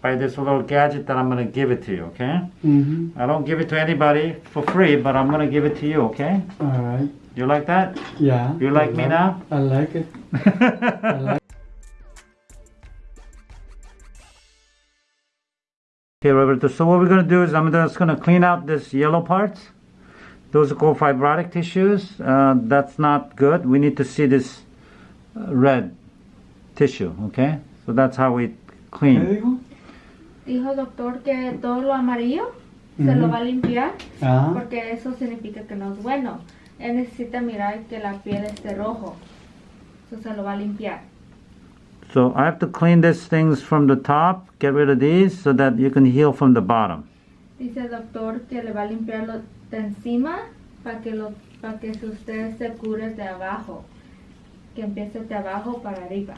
by this little gadget that I'm going to give it to you, okay? Mhm. I don't give it to anybody for free, but I'm going to give it to you, okay? All right. You like that? Yeah. You like I me now? I like it. I like Okay, Roberto, so what we're going to do is I'm just going to clean out this yellow parts. Those are called fibrotic tissues. Uh, that's not good. We need to see this uh, red tissue, okay? So that's how we ¿Qué clean. Dijo? El doctor que todo lo amarillo se Ujú. lo va a limpiar Ah. porque eso significa que no es bueno. Él necesita mirar que la piel esté rojo. Eso se lo va a limpiar. So I have to clean these things from the top, get rid of these, so that you can heal from the bottom. Dice el doctor que le va a limpiar lo de encima para que, lo, para que usted se cure de abajo. Que empiece de abajo para arriba.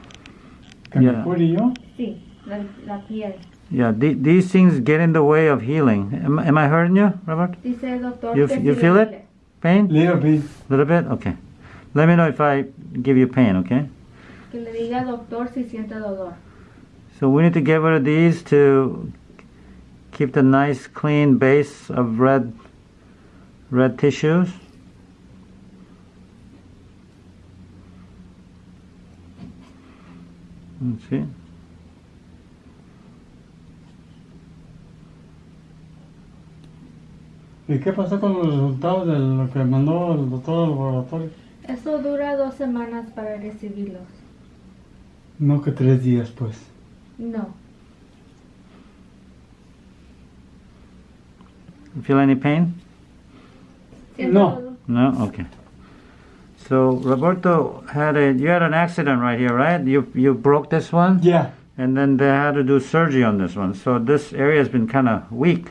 ¿Que me Yeah. cure yo? Sí, la, la piel. Yeah, the, these things get in the way of healing. Am, am I hurting you, Robert? Dice el doctor You- que you feel it? duele. Pain? Little bit. little bit? Okay. Let me know if I give you pain, okay? Que le diga al doctor si siente dolor. So we need to get rid of these to keep the nice clean base of red red tissues. Let's see. ¿Y qué pasó con los resultados de lo que mandó el doctor al laboratorio? Eso dura dos semanas para recibirlos. No que tres días, pues. No. You feel any pain? No. No? Okay. So Roberto had a you had an accident right here, right? You you broke this one? Yeah. And then they had to do surgery on this one. So this area has been kind of weak,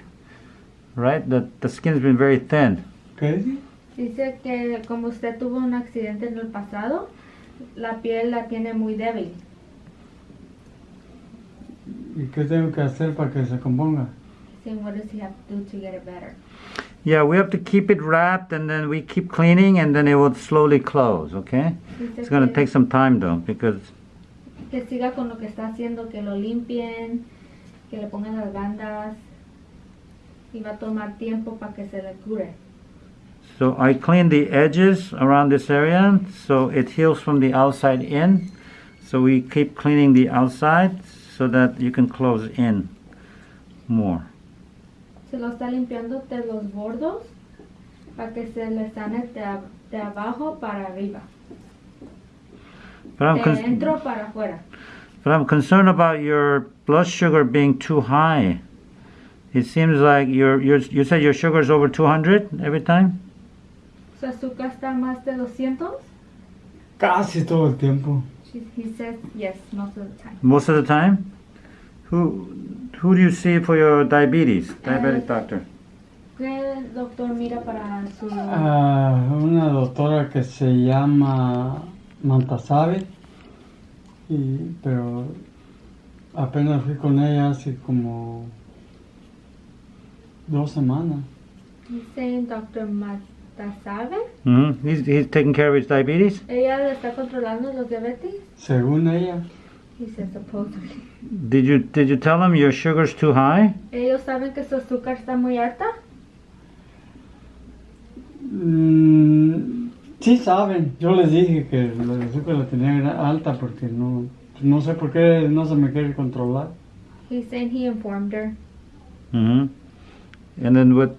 right? The, the skin's been very thin. ¿Qué dice? Dice que como usted tuvo un accidente en el pasado, la piel la tiene muy débil. ¿Y qué tengo que hacer para que se componga? Saying what does he have to do to get it better? Yeah, we have to keep it wrapped and then we keep cleaning and then it will slowly close, okay? Dice It's going to take some time though because que siga con lo que está haciendo, que lo limpien, que le pongan las bandas y va a tomar tiempo para que se le cure. so I clean the edges around this area so it heals from the outside in. So we keep cleaning the outside so that you can close in more. Se lo está limpiando de los bordos para que se le sane de, de abajo para arriba, But I'm, de dentro para afuera. but I'm concerned about your blood sugar being too high. It seems like your your you said your sugar is over 200 every time. Su azúcar está más de 200. Casi todo el tiempo. She, he says yes most of the time. Most of the time? Who who do you see for your diabetes? Diabetic Uh, doctor. ¿Qué doctor mira para su... Ah, una doctora que se llama Mantasabe. Y, pero apenas fui con ella hace como dos semanas. He's saying Dr. Matasabe. Mm -hmm. He's he's taking care of his diabetes. Ella le está controlando los diabetes. Según ella, He says supposedly. Did you did you tell him your sugar's too high? Ellos saben que su azúcar está muy alta. mm, sí saben. Yo les dije que el azúcar la tenía alta porque no, no sé por qué no se me quiere controlar. He's saying he informed her. hmm And then what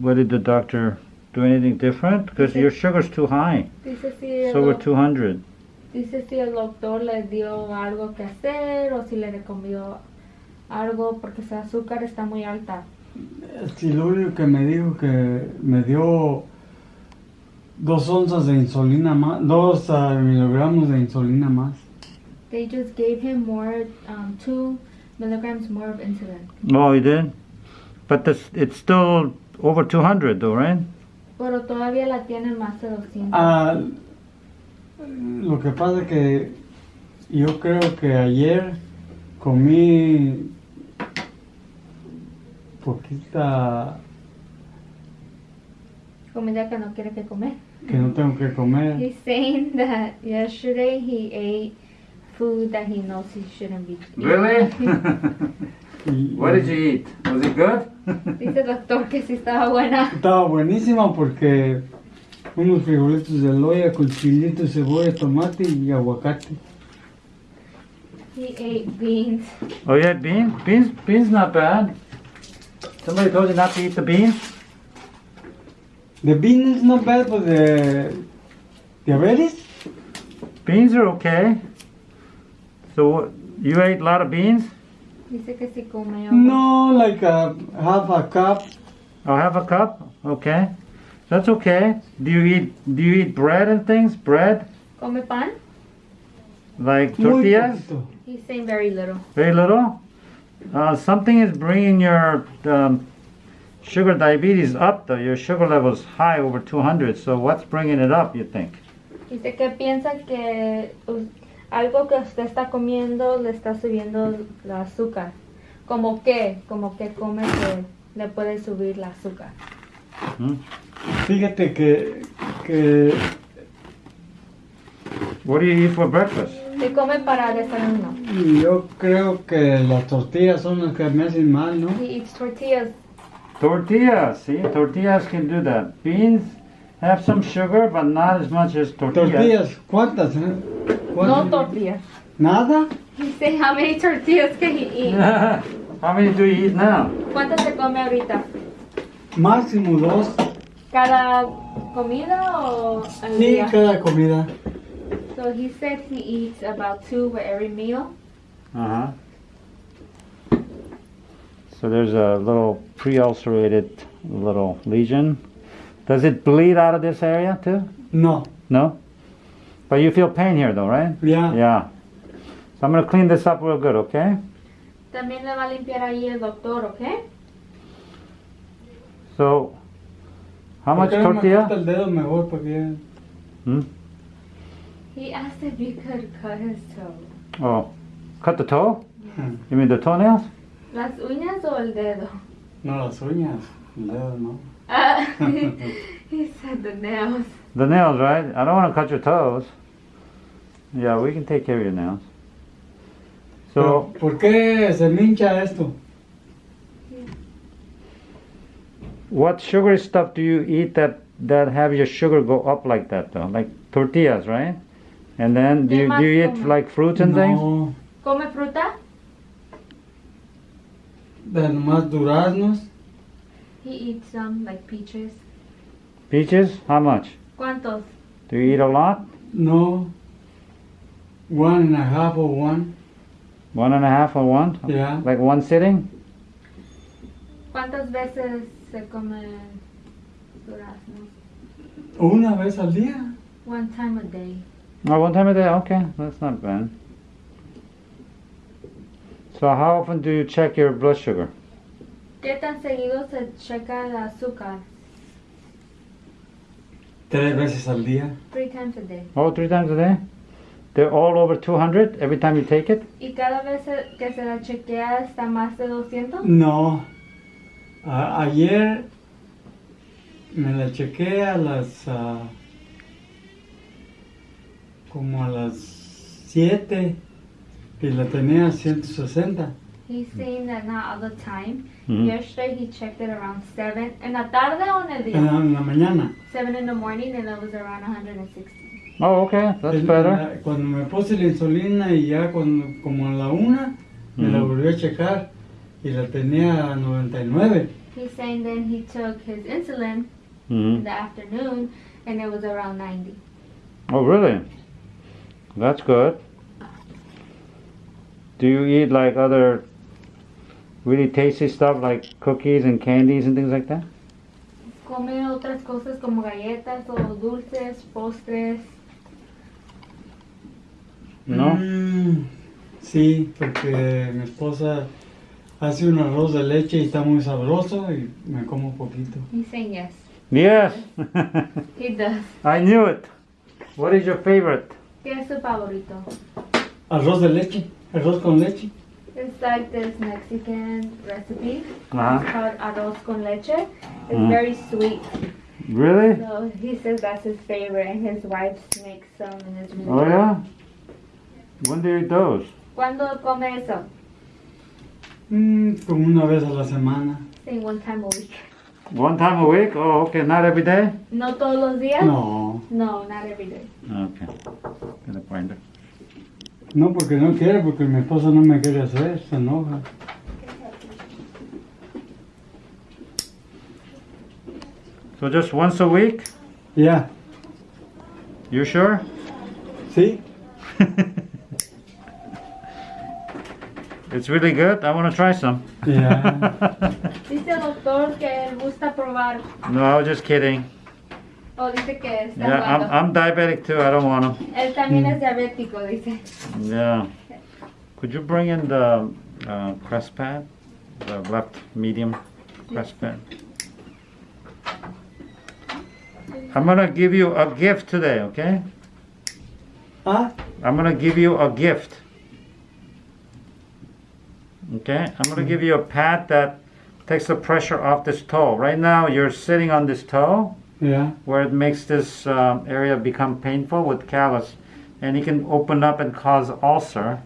what did the doctor do anything different? Because your sugar's too high. Dice si, el It's over doc- 200. dice si el doctor le dio algo que hacer o si le recomendó algo porque su azúcar está muy alta. Sí, lo único que me dijo que me dio dos onzas de insulina más, dos ah, miligramos de insulina más. They just gave him more, um, two milligrams more of insulin. Oh, he did. But this it's still over 200 though, right? Pero todavía la tienen más de 200. Ah, lo que pasa que yo creo que ayer comí poquita Comida que no quiere que comer. que no tengo que comer. He's saying that yesterday he ate food that he knows he shouldn't be eating. Y- What did you eat? Was it good? Dice el doctor que sí estaba buena. Estaba buenísima porque unos frijolitos de loya con chilito, cebolla, tomate y aguacate. He ate beans. oh yeah, beans. Beans. Beans not bad. Somebody told you not to eat the beans. The beans is not bad for the diabetes. Beans are okay. So what- you ate a lot of beans? Dice que sí come. No, like a half a cup. I'll have a cup. Okay, that's okay. Do you eat? Do you eat bread and things? Bread, Come pan. like tortillas? He's saying very little. Very little. Uh, something is bringing your um, sugar diabetes up. Though your sugar level is high, over 200. So what's bringing it up? You think? Dice que piensa que us- algo que usted está comiendo le está subiendo el azúcar. Como que, como que come que le puede subir el azúcar. Hmm? Fíjate que, que What do you eat for breakfast? ¿Qué come para desayuno? yo creo que las tortillas son las que me hacen mal, ¿no? He eats tortillas. Tortillas. See, tortillas can do that. Beans have some sugar, but not as much as tortillas. Tortillas, ¿cuántas? eh? No tortillas. ¿Nada? He say how many tortillas can he eat? How many do you eat now? ¿Cuántas se come ahorita? Máximo dos. ¿Cada comida o al Sí, día? cada comida. So he said he eats about two with every meal. Uh huh. So there's a little pre-ulcerated little lesion. Does it bleed out of this area too? No, No. But you feel pain here though, right? Yeah. Yeah. So I'm gonna clean this up real good, okay? También le va a limpiar ahí el doctor, ¿ok? So, how much ¿Por qué me tortilla? el dedo mejor porque Hmm? He asked if you could cut his toe. Oh, cut the toe? You mean the toenails? ¿Las uñas o el dedo? no las uñas, el dedo no. Ah, he said the nails. The nails, right? I don't want to cut your toes. Yeah, we can take care of your nails. So, ¿Por qué se me hincha esto? what sugary stuff do you eat that that have your sugar go up like that though? Like tortillas, right? And then do you, do you eat come? like fruits and things? No, ¿Come fruta? de nomás duraznos. He eats some, like peaches. Peaches? How much? ¿Cuántos? Do you eat a lot? No. One and a half or one. One and a half or one? Yeah. Like one sitting? ¿Cuántas veces se come duraznos? Una vez al día. One time a day. Oh, one time a day? Okay, that's not bad. So how often do you check your blood sugar? ¿Qué tan seguido se checa el azúcar? Tres veces al día. Three times a day. Oh, three times a day? They're all over 200 every time you take it? ¿Y cada vez que se la chequea está más de 200? No. A- ayer me la chequé a las. ah, como a las 7 y la tenía a 160. He's saying that not all the time. Mhm. Yesterday he checked it around 7. ¿En la tarde o en el día? en la mañana. 7 in the morning and it was around 160. Oh, okay, that's En better. la- cuando me puse la insulina y ya cuando, como a la una, me la Ujú. volví a checar y la tenía a 99. He's saying then he took his insulin Mhm. in the afternoon and it was around 90. Oh, really? That's good. Do you eat like other really tasty stuff like cookies and candies and things like that? Come otras cosas como galletas o dulces, postres. No? Mm, sí, porque mi esposa hace un arroz de leche y está muy sabroso y me como un poquito. He's saying yes. Yes. He does. I knew it. What is your favorite? ¿Qué es su favorito? Arroz de leche, arroz con leche. It's like this Mexican recipe. Uh-huh. It's called arroz con leche. It's Mm. very sweet. Really? So he says that's his favorite, and his wife makes some, and it's really Oh, yeah? When do you eat those? ¿Cuándo come eso? Mm, como una vez a la semana. Saying one time a week. One time a week? Oh, okay. Not every day? No todos los días. No, No, not every day. Okay. Gonna find it. No porque no quiere, porque mi esposa no me quiere hacer, se enoja. So just once a week? Yeah. You sure? ¿sí? it's really good. I want to try some. Ya. Dice el doctor que él gusta probar. no, I was just kidding. O dice que está Yeah, I'm. I'm diabetic too. I don't want them. Él también es diabético, dice. Yeah. Could you bring in the uh, crest pad? The left medium crest pad? I'm gonna give you a gift today, okay? Ah, I'm gonna give you a gift. Okay? I'm gonna give you a pad that takes the pressure off this toe. Right now, you're sitting on this toe ya. where it makes this um, area become painful with callus, and it can open up and cause ulcer.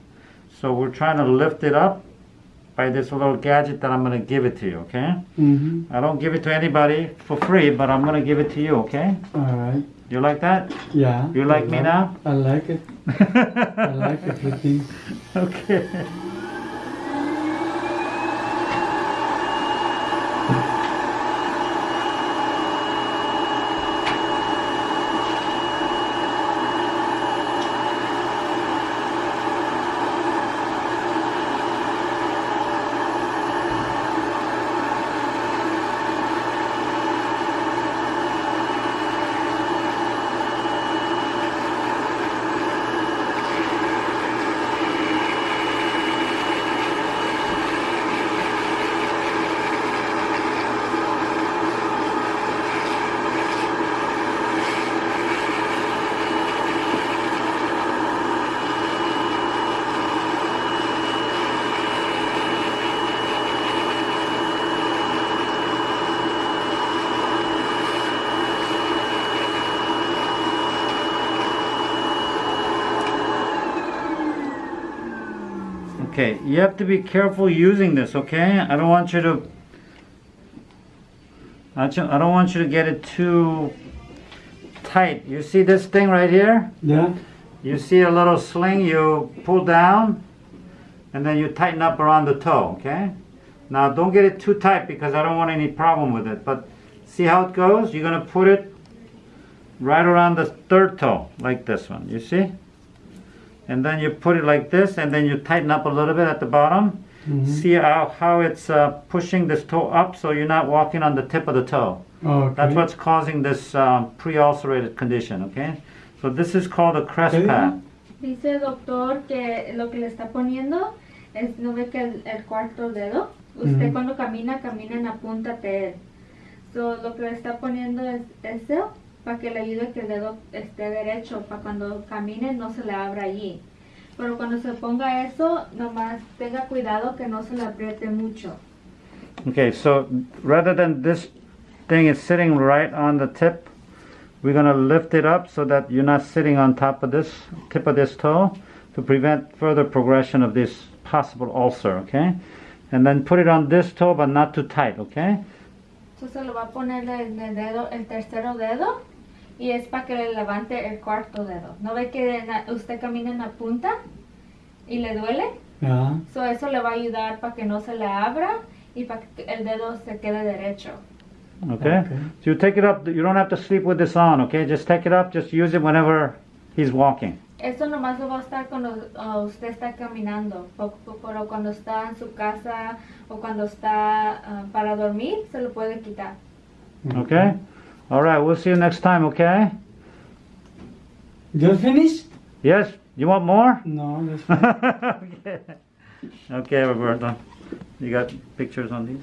So we're trying to lift it up by this little gadget that I'm gonna give it to you. Okay? Mhm. I don't give it to anybody for free, but I'm gonna give it to you. Okay? All right. You like that? Yeah. You like me now? I like it. I like everything. okay. Okay, you have to be careful using this, okay? I don't want you to I don't want you to get it too tight. You see this thing right here? Ya. You see a little sling you pull down and then you tighten up around the toe, okay? Now don't get it too tight because I don't want any problem with it. But see how it goes? You're gonna put it right around the third toe, like this one. You see? And then you put it like this and then you tighten up a little bit at the bottom. Mhm. See how, how it's uh, pushing this toe up so you're not walking on the tip of the toe. Okay. That's what's causing this um, pre-ulcerated condition, okay? So this is called a crest Okay. pad. Dice doctor que lo que le está poniendo es, ¿no ve que el, el cuarto dedo? Usted Ujú. cuando camina, camina en la punta de él. So, lo que le está poniendo es eso para que le ayude que el dedo esté derecho, para cuando camine no se le abra allí. Pero cuando se ponga eso, nomás tenga cuidado que no se le apriete mucho. Okay, so rather than this thing is sitting right on the tip, we're gonna lift it up so that you're not sitting on top of this tip of this toe to prevent further progression of this possible ulcer, okay? And then put it on this toe, but not too tight, okay? Entonces lo va a poner en el dedo, el tercero dedo, y es para que le levante el cuarto dedo. ¿No ve que usted camina en la punta y le duele? Ya. So eso le va a ayudar para que no se le abra y para que el dedo se quede derecho. Okay? Okay. So you take it up, you don't have to sleep with this on, okay? Just take it up, just use it whenever he's walking. Eso nomás lo va a estar cuando uh, usted está caminando, pero cuando está en su casa o cuando está uh, para dormir, se lo puede quitar. Okay? All right, we'll see you next time, okay? Just finished? Yes? You want more? No, just okay. Okay, Roberto. You got pictures on these?